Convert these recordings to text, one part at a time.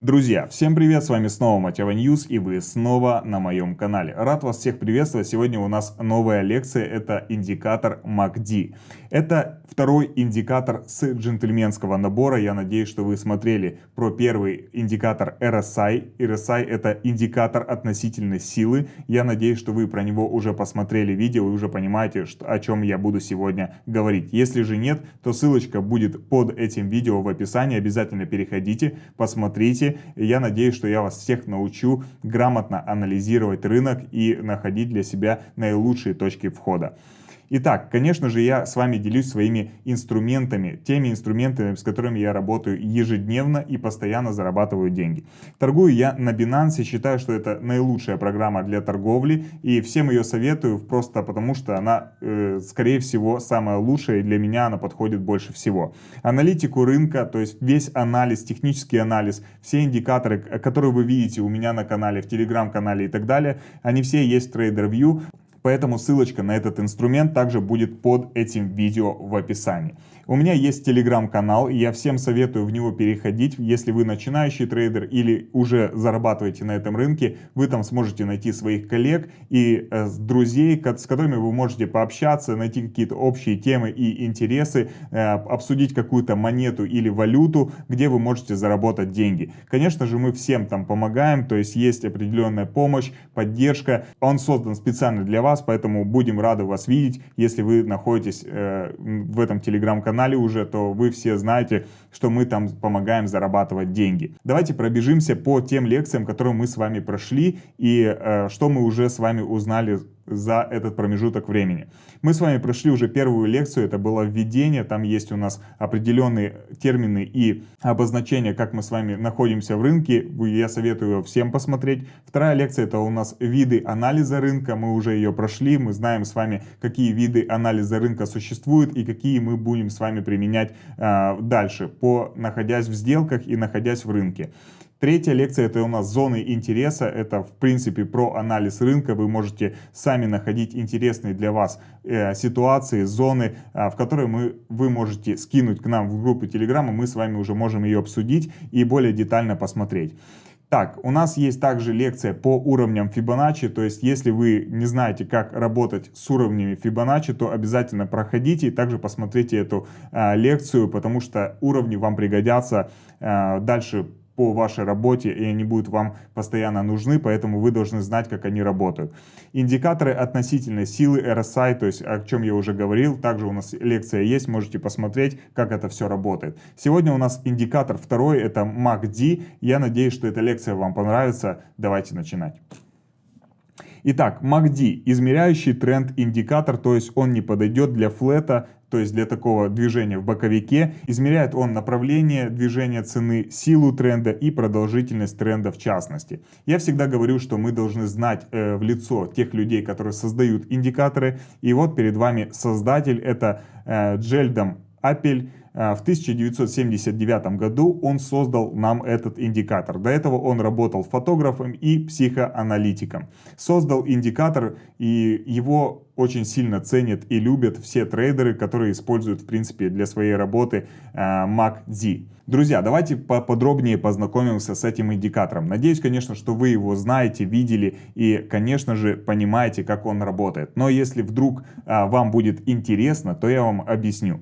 Друзья, всем привет, с вами снова Mateva News и вы снова на моем канале. Рад вас всех приветствовать, сегодня у нас новая лекция, это индикатор MACD. Это второй индикатор с джентльменского набора, я надеюсь, что вы смотрели про первый индикатор RSI. RSI это индикатор относительной силы, я надеюсь, что вы про него уже посмотрели видео и уже понимаете, что, о чем я буду сегодня говорить. Если же нет, то ссылочка будет под этим видео в описании, обязательно переходите, посмотрите я надеюсь, что я вас всех научу грамотно анализировать рынок и находить для себя наилучшие точки входа. Итак, конечно же, я с вами делюсь своими инструментами, теми инструментами, с которыми я работаю ежедневно и постоянно зарабатываю деньги. Торгую я на Binance, считаю, что это наилучшая программа для торговли, и всем ее советую просто потому, что она, э, скорее всего, самая лучшая, и для меня она подходит больше всего. Аналитику рынка, то есть весь анализ, технический анализ, все индикаторы, которые вы видите у меня на канале, в телеграм-канале и так далее, они все есть в TraderView. Поэтому ссылочка на этот инструмент также будет под этим видео в описании. У меня есть телеграм-канал, и я всем советую в него переходить. Если вы начинающий трейдер или уже зарабатываете на этом рынке, вы там сможете найти своих коллег и э, друзей, с которыми вы можете пообщаться, найти какие-то общие темы и интересы, э, обсудить какую-то монету или валюту, где вы можете заработать деньги. Конечно же, мы всем там помогаем, то есть есть определенная помощь, поддержка. Он создан специально для вас, поэтому будем рады вас видеть, если вы находитесь э, в этом телеграм-канале канале уже, то вы все знаете, что мы там помогаем зарабатывать деньги. Давайте пробежимся по тем лекциям, которые мы с вами прошли и э, что мы уже с вами узнали за этот промежуток времени. Мы с вами прошли уже первую лекцию, это было введение, там есть у нас определенные термины и обозначения, как мы с вами находимся в рынке, я советую всем посмотреть. Вторая лекция это у нас виды анализа рынка, мы уже ее прошли, мы знаем с вами, какие виды анализа рынка существуют и какие мы будем с вами применять э, дальше, по находясь в сделках и находясь в рынке. Третья лекция это у нас зоны интереса, это в принципе про анализ рынка, вы можете сами находить интересные для вас э, ситуации, зоны, э, в которые мы, вы можете скинуть к нам в группу Телеграма, мы с вами уже можем ее обсудить и более детально посмотреть. Так, у нас есть также лекция по уровням Fibonacci, то есть если вы не знаете, как работать с уровнями Fibonacci, то обязательно проходите и также посмотрите эту э, лекцию, потому что уровни вам пригодятся э, дальше по вашей работе, и они будут вам постоянно нужны, поэтому вы должны знать, как они работают. Индикаторы относительной силы RSI, то есть о чем я уже говорил, также у нас лекция есть, можете посмотреть, как это все работает. Сегодня у нас индикатор второй, это MACD. Я надеюсь, что эта лекция вам понравится. Давайте начинать. Итак, MACD – измеряющий тренд индикатор, то есть он не подойдет для флета, то есть для такого движения в боковике. Измеряет он направление движения цены, силу тренда и продолжительность тренда в частности. Я всегда говорю, что мы должны знать э, в лицо тех людей, которые создают индикаторы. И вот перед вами создатель, это э, Джельдом Апель. Э, в 1979 году он создал нам этот индикатор. До этого он работал фотографом и психоаналитиком. Создал индикатор и его очень сильно ценят и любят все трейдеры, которые используют в принципе для своей работы э, MACD. Друзья, давайте поподробнее познакомимся с этим индикатором. Надеюсь, конечно, что вы его знаете, видели и, конечно же, понимаете, как он работает. Но если вдруг а, вам будет интересно, то я вам объясню.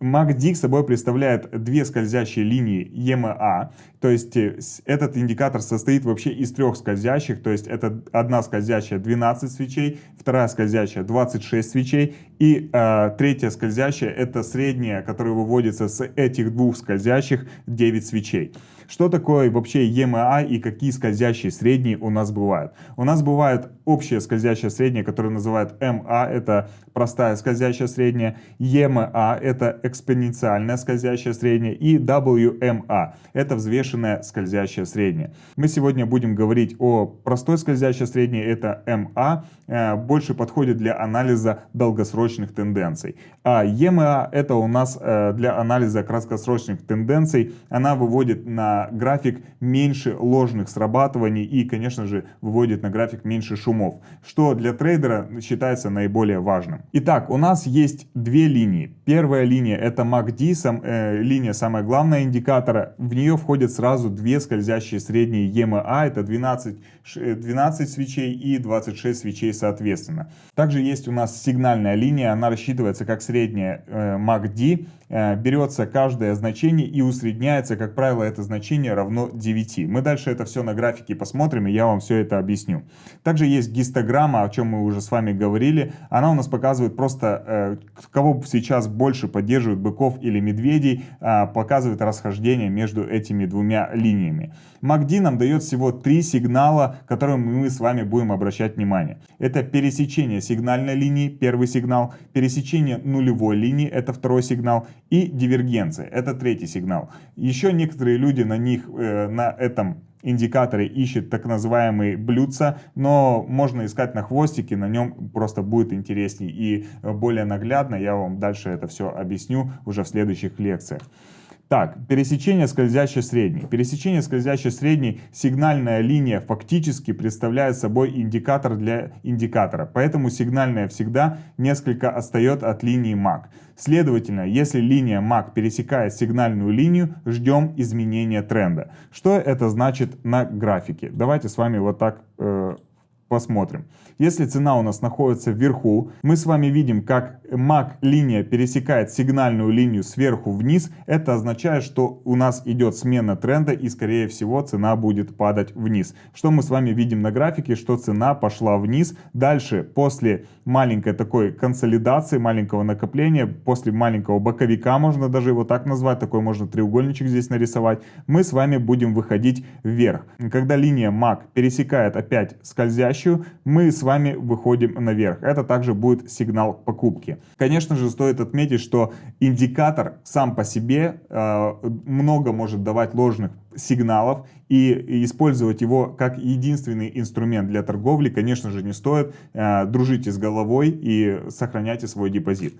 MACD собой представляет две скользящие линии EMA, то есть э, этот индикатор состоит вообще из трех скользящих, то есть это одна скользящая 12 свечей, вторая скользящая 26 свечей и э, третья скользящая это средняя, которая выводится с этих двух скользящих 9 свечей. Что такое вообще EMA и какие скользящие средние у нас бывают? У нас бывает общая скользящая средняя, которую называют MA, это простая скользящая средняя, EMA это экспоненциальная скользящая средняя и WMA это взвешенная скользящая средняя. Мы сегодня будем говорить о простой скользящей средней, это MA, э, больше подходит для анализа долгосрочных тенденций. А EMA это у нас э, для анализа краткосрочных тенденций, она выводит на график меньше ложных срабатываний и, конечно же, выводит на график меньше шумов, что для трейдера считается наиболее важным. Итак, у нас есть две линии. Первая линия это MACD, сам, э, линия самая главная индикатора. В нее входят сразу две скользящие средние EMA, это 12, 12 свечей и 26 свечей соответственно. Также есть у нас сигнальная линия, она рассчитывается как средняя э, MACD, э, берется каждое значение и усредняется, как правило, это значение равно 9. Мы дальше это все на графике посмотрим, и я вам все это объясню. Также есть гистограмма, о чем мы уже с вами говорили. Она у нас показывает просто, э, кого сейчас больше поддерживают, быков или медведей, э, показывает расхождение между этими двумя линиями. MACD нам дает всего три сигнала, которые мы с вами будем обращать внимание. Это пересечение сигнальной линии, первый сигнал, пересечение нулевой линии, это второй сигнал, и дивергенция, это третий сигнал. Еще некоторые люди на них, э, на этом индикаторе ищут так называемые блюдца, но можно искать на хвостике, на нем просто будет интересней и более наглядно. Я вам дальше это все объясню уже в следующих лекциях. Так, пересечение скользящей средней. Пересечение скользящей средней сигнальная линия фактически представляет собой индикатор для индикатора, поэтому сигнальная всегда несколько отстает от линии MAC. Следовательно, если линия MAC пересекает сигнальную линию, ждем изменения тренда. Что это значит на графике? Давайте с вами вот так э, посмотрим. Если цена у нас находится вверху, мы с вами видим, как MAC линия пересекает сигнальную линию сверху вниз. Это означает, что у нас идет смена тренда и скорее всего цена будет падать вниз. Что мы с вами видим на графике, что цена пошла вниз. Дальше после маленькой такой консолидации, маленького накопления, после маленького боковика, можно даже его так назвать, такой можно треугольничек здесь нарисовать, мы с вами будем выходить вверх. Когда линия MAC пересекает опять скользящую, мы с вами выходим наверх. Это также будет сигнал покупки. Конечно же, стоит отметить, что индикатор сам по себе э, много может давать ложных сигналов и использовать его как единственный инструмент для торговли, конечно же, не стоит. Э, дружите с головой и сохраняйте свой депозит.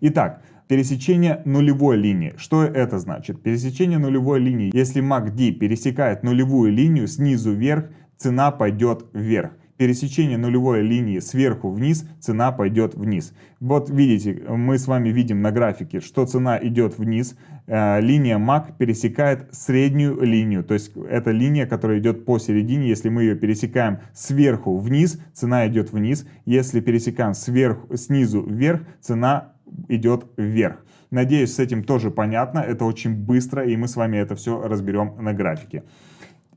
Итак, пересечение нулевой линии. Что это значит? Пересечение нулевой линии. Если MACD пересекает нулевую линию снизу вверх, цена пойдет вверх пересечение нулевой линии сверху вниз, цена пойдет вниз. Вот видите, мы с вами видим на графике, что цена идет вниз, э, линия MAC пересекает среднюю линию, то есть это линия, которая идет посередине, если мы ее пересекаем сверху вниз, цена идет вниз, если пересекаем сверху, снизу вверх, цена идет вверх. Надеюсь, с этим тоже понятно, это очень быстро, и мы с вами это все разберем на графике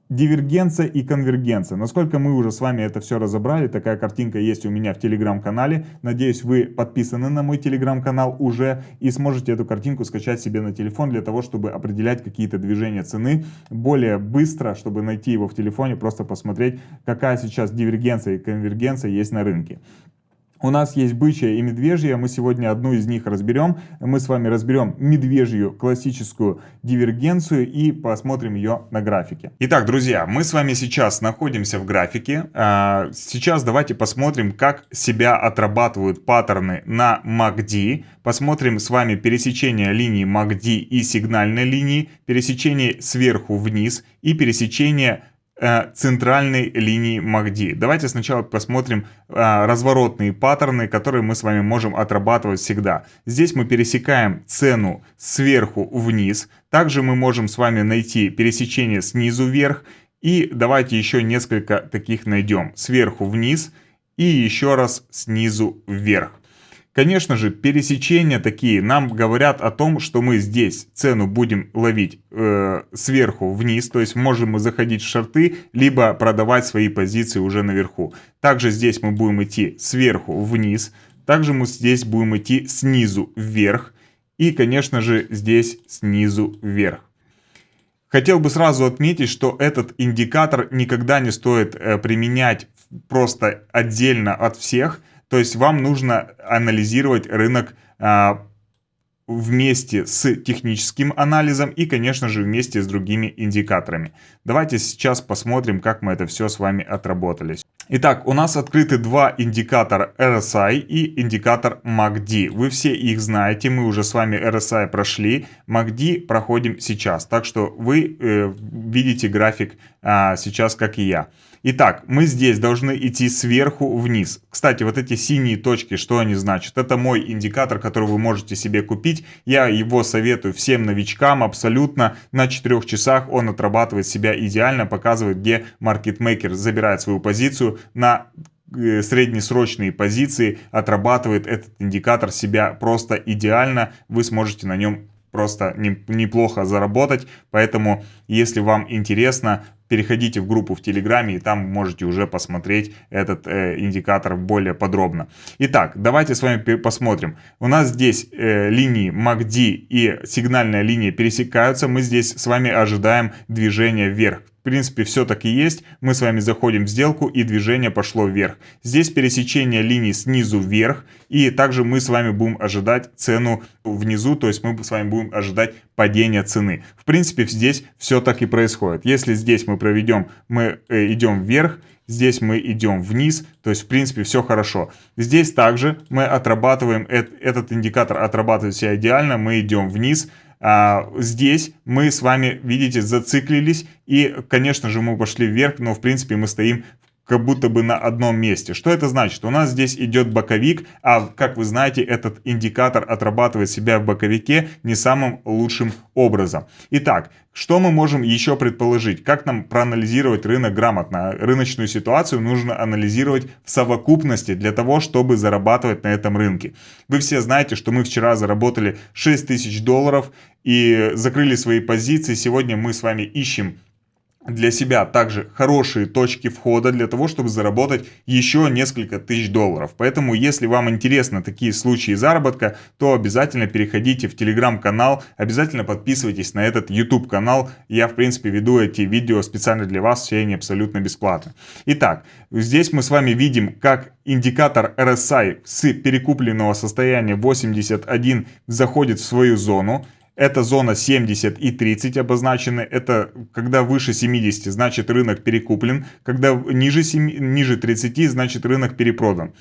дивергенция и конвергенция. Насколько мы уже с вами это все разобрали, такая картинка есть у меня в телеграм-канале. Надеюсь, вы подписаны на мой телеграм-канал уже и сможете эту картинку скачать себе на телефон для того, чтобы определять какие-то движения цены более быстро, чтобы найти его в телефоне, просто посмотреть, какая сейчас дивергенция и конвергенция есть на рынке. У нас есть бычья и медвежья, мы сегодня одну из них разберем. Мы с вами разберем медвежью классическую дивергенцию и посмотрим ее на графике. Итак, друзья, мы с вами сейчас находимся в графике. А, сейчас давайте посмотрим, как себя отрабатывают паттерны на MACD. Посмотрим с вами пересечение линии MACD и сигнальной линии, пересечение сверху вниз и пересечение центральной линии MACD. Давайте сначала посмотрим э, разворотные паттерны, которые мы с вами можем отрабатывать всегда. Здесь мы пересекаем цену сверху вниз. Также мы можем с вами найти пересечение снизу вверх. И давайте еще несколько таких найдем. Сверху вниз и еще раз снизу вверх. Конечно же, пересечения такие. Нам говорят о том, что мы здесь цену будем ловить э, сверху вниз, то есть можем мы заходить в шорты, либо продавать свои позиции уже наверху. Также здесь мы будем идти сверху вниз, также мы здесь будем идти снизу вверх. И, конечно же, здесь снизу вверх. Хотел бы сразу отметить, что этот индикатор никогда не стоит э, применять просто отдельно от всех, то есть вам нужно анализировать рынок а, вместе с техническим анализом и, конечно же, вместе с другими индикаторами. Давайте сейчас посмотрим, как мы это все с вами отработали. Итак, у нас открыты два индикатора RSI и индикатор MACD. Вы все их знаете, мы уже с вами RSI прошли, MACD проходим сейчас. Так что вы э, видите график э, сейчас, как и я. Итак, мы здесь должны идти сверху вниз. Кстати, вот эти синие точки, что они значат? Это мой индикатор, который вы можете себе купить. Я его советую всем новичкам абсолютно. На 4 часах он отрабатывает себя идеально, показывает, где маркетмейкер забирает свою позицию на э, среднесрочные позиции, отрабатывает этот индикатор себя просто идеально. Вы сможете на нем просто неплохо заработать. Поэтому, если вам интересно, переходите в группу в Телеграме, и там можете уже посмотреть этот э, индикатор более подробно. Итак, давайте с вами посмотрим. У нас здесь э, линии MACD и сигнальная линия пересекаются. Мы здесь с вами ожидаем движения вверх. В принципе, все так и есть. Мы с вами заходим в сделку и движение пошло вверх. Здесь пересечение линий снизу вверх. И также мы с вами будем ожидать цену внизу. То есть мы с вами будем ожидать падения цены. В принципе, здесь все так и происходит. Если здесь мы проведем, мы э, идем вверх, здесь мы идем вниз, то есть в принципе все хорошо. Здесь также мы отрабатываем, этот индикатор отрабатывает себя идеально, мы идем вниз, а, здесь мы с вами, видите, зациклились. И, конечно же, мы пошли вверх, но, в принципе, мы стоим как будто бы на одном месте. Что это значит? У нас здесь идет боковик, а как вы знаете, этот индикатор отрабатывает себя в боковике не самым лучшим образом. Итак, что мы можем еще предположить? Как нам проанализировать рынок грамотно? Рыночную ситуацию нужно анализировать в совокупности для того, чтобы зарабатывать на этом рынке. Вы все знаете, что мы вчера заработали 6 тысяч долларов и закрыли свои позиции. Сегодня мы с вами ищем для себя также хорошие точки входа для того, чтобы заработать еще несколько тысяч долларов. Поэтому, если вам интересны такие случаи заработка, то обязательно переходите в телеграм-канал, обязательно подписывайтесь на этот YouTube канал. Я, в принципе, веду эти видео специально для вас, все они абсолютно бесплатно. Итак, здесь мы с вами видим, как индикатор RSI с перекупленного состояния 81 заходит в свою зону. Это зона 70 и 30 обозначены. Это когда выше 70, значит рынок перекуплен. Когда ниже, 7, ниже 30, значит рынок перепродан.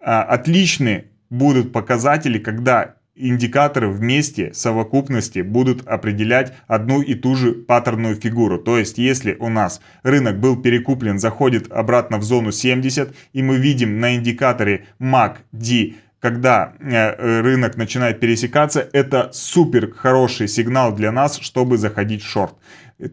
А, отличны будут показатели, когда индикаторы вместе, совокупности будут определять одну и ту же паттерную фигуру. То есть, если у нас рынок был перекуплен, заходит обратно в зону 70, и мы видим на индикаторе MACD когда э, рынок начинает пересекаться, это супер хороший сигнал для нас, чтобы заходить в шорт.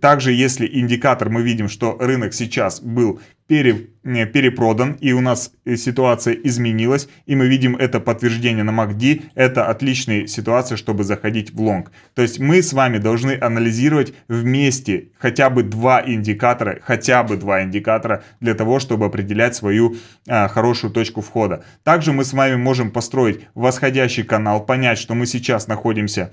Также, если индикатор мы видим, что рынок сейчас был пере, перепродан и у нас э, ситуация изменилась, и мы видим это подтверждение на MACD, это отличная ситуация, чтобы заходить в лонг. То есть мы с вами должны анализировать вместе хотя бы два индикатора, хотя бы два индикатора для того, чтобы определять свою а, хорошую точку входа. Также мы с вами можем построить восходящий канал, понять, что мы сейчас находимся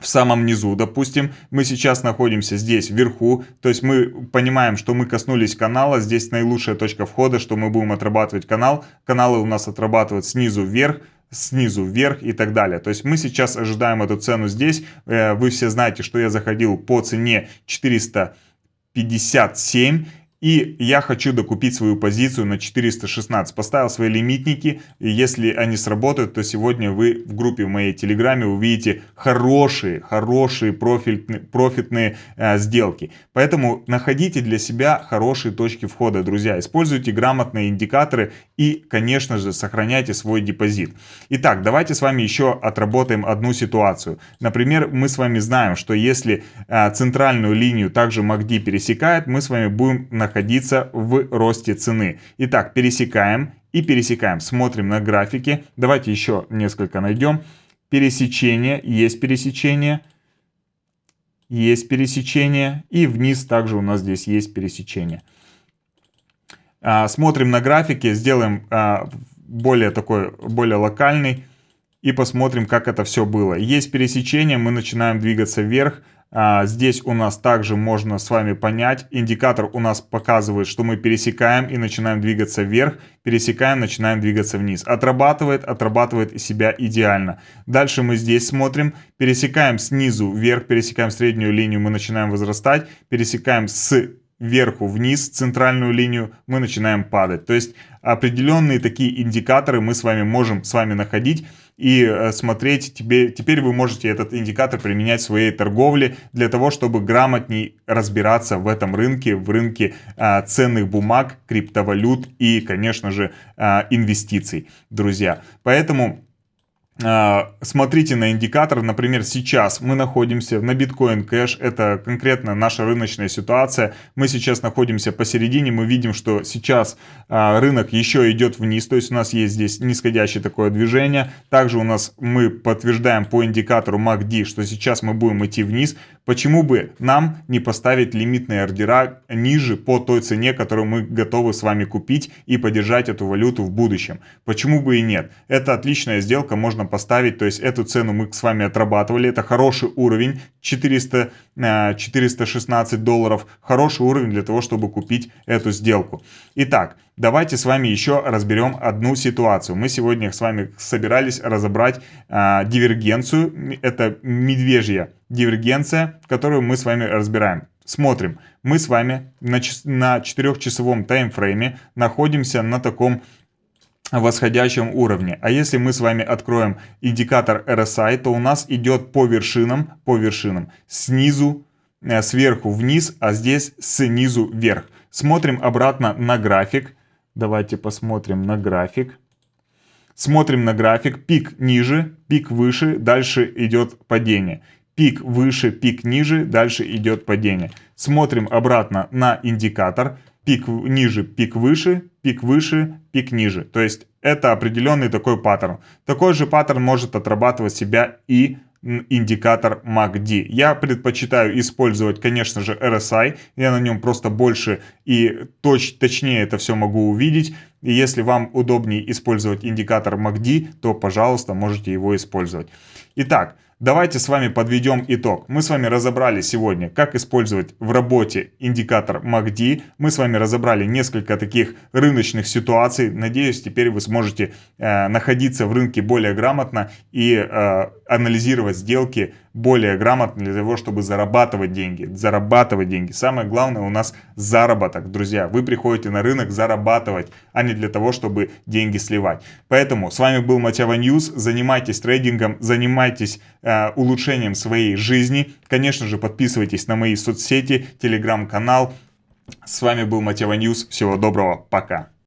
в самом низу, допустим, мы сейчас находимся здесь вверху, то есть мы понимаем, что мы коснулись канала, здесь наилучшая точка входа, что мы будем отрабатывать канал, каналы у нас отрабатывают снизу вверх, снизу вверх и так далее. То есть мы сейчас ожидаем эту цену здесь, э, вы все знаете, что я заходил по цене 457 и я хочу докупить свою позицию на 416. Поставил свои лимитники. И если они сработают, то сегодня вы в группе в моей телеграме увидите хорошие, хорошие профитные, профитные э, сделки. Поэтому находите для себя хорошие точки входа, друзья. Используйте грамотные индикаторы и, конечно же, сохраняйте свой депозит. Итак, давайте с вами еще отработаем одну ситуацию. Например, мы с вами знаем, что если э, центральную линию также MACD пересекает, мы с вами будем находиться находиться в росте цены. Итак, пересекаем и пересекаем. Смотрим на графике. Давайте еще несколько найдем. Пересечение, есть пересечение. Есть пересечение. И вниз также у нас здесь есть пересечение. А, смотрим на графике, сделаем а, более такой, более локальный. И посмотрим, как это все было. Есть пересечение, мы начинаем двигаться вверх. А, здесь у нас также можно с вами понять, индикатор у нас показывает, что мы пересекаем и начинаем двигаться вверх, пересекаем, начинаем двигаться вниз. Отрабатывает, отрабатывает себя идеально. Дальше мы здесь смотрим, пересекаем снизу вверх, пересекаем среднюю линию, мы начинаем возрастать, пересекаем с вверху вниз центральную линию, мы начинаем падать. То есть определенные такие индикаторы мы с вами можем с вами находить и э, смотреть. Тебе, теперь вы можете этот индикатор применять в своей торговле для того, чтобы грамотней разбираться в этом рынке, в рынке а, ценных бумаг, криптовалют и, конечно же, а, инвестиций, друзья. Поэтому смотрите на индикатор, например, сейчас мы находимся на биткоин кэш, это конкретно наша рыночная ситуация, мы сейчас находимся посередине, мы видим, что сейчас а, рынок еще идет вниз, то есть у нас есть здесь нисходящее такое движение, также у нас мы подтверждаем по индикатору MACD, что сейчас мы будем идти вниз, почему бы нам не поставить лимитные ордера ниже по той цене, которую мы готовы с вами купить и поддержать эту валюту в будущем, почему бы и нет, это отличная сделка, можно поставить, то есть эту цену мы с вами отрабатывали, это хороший уровень, 400, 416 э, долларов, хороший уровень для того, чтобы купить эту сделку. Итак, давайте с вами еще разберем одну ситуацию. Мы сегодня с вами собирались разобрать а, дивергенцию, это медвежья дивергенция, которую мы с вами разбираем. Смотрим, мы с вами на, на 4-часовом таймфрейме находимся на таком восходящем уровне. А если мы с вами откроем индикатор RSI, то у нас идет по вершинам, по вершинам, снизу, э, сверху вниз, а здесь снизу вверх. Смотрим обратно на график. Давайте посмотрим на график. Смотрим на график. Пик ниже, пик выше, дальше идет падение. Пик выше, пик ниже, дальше идет падение. Смотрим обратно на индикатор пик ниже, пик выше, пик выше, пик ниже. То есть это определенный такой паттерн. Такой же паттерн может отрабатывать себя и индикатор MACD. Я предпочитаю использовать, конечно же, RSI. Я на нем просто больше и точ, точнее это все могу увидеть. И если вам удобнее использовать индикатор MACD, то, пожалуйста, можете его использовать. Итак, Давайте с вами подведем итог. Мы с вами разобрали сегодня, как использовать в работе индикатор MACD. Мы с вами разобрали несколько таких рыночных ситуаций. Надеюсь, теперь вы сможете э, находиться в рынке более грамотно и э, анализировать сделки более грамотно для того, чтобы зарабатывать деньги. Зарабатывать деньги. Самое главное у нас заработок, друзья. Вы приходите на рынок зарабатывать, а не для того, чтобы деньги сливать. Поэтому с вами был Mateva News. Занимайтесь трейдингом, занимайтесь э, улучшением своей жизни. Конечно же, подписывайтесь на мои соцсети, телеграм-канал. С вами был Mateva News. Всего доброго. Пока.